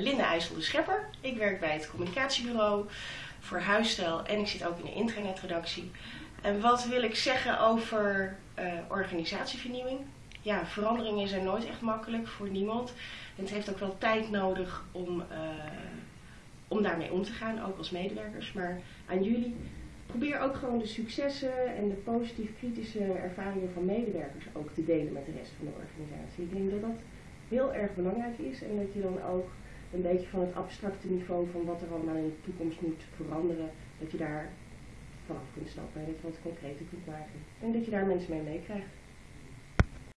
Linda IJssel de Schepper. Ik werk bij het communicatiebureau voor huisstijl en ik zit ook in de intranetredactie. En wat wil ik zeggen over uh, organisatievernieuwing? Ja, veranderingen zijn nooit echt makkelijk voor niemand. En het heeft ook wel tijd nodig om, uh, om daarmee om te gaan, ook als medewerkers. Maar aan jullie, probeer ook gewoon de successen en de positief kritische ervaringen van medewerkers ook te delen met de rest van de organisatie. Ik denk dat dat heel erg belangrijk is en dat je dan ook een beetje van het abstracte niveau van wat er allemaal in de toekomst moet veranderen, dat je daar vanaf kunt stappen en dat wat concreter kunt maken. En dat je daar mensen mee meekrijgt.